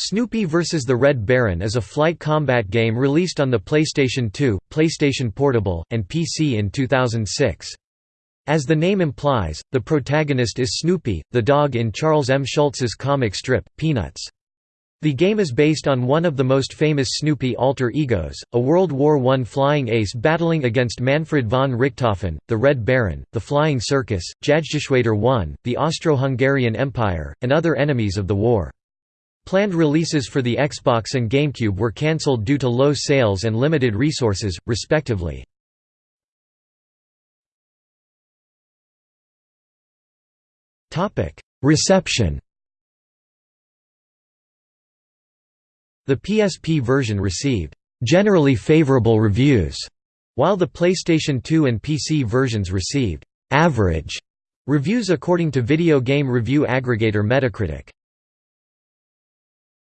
Snoopy vs. the Red Baron is a flight combat game released on the PlayStation 2, PlayStation Portable, and PC in 2006. As the name implies, the protagonist is Snoopy, the dog in Charles M. Schulz's comic strip, Peanuts. The game is based on one of the most famous Snoopy alter egos, a World War I flying ace battling against Manfred von Richthofen, the Red Baron, the Flying Circus, Jagdgeschwader I, the Austro-Hungarian Empire, and other enemies of the war. Planned releases for the Xbox and GameCube were cancelled due to low sales and limited resources, respectively. Reception The PSP version received generally favorable reviews, while the PlayStation 2 and PC versions received average reviews according to video game review aggregator Metacritic.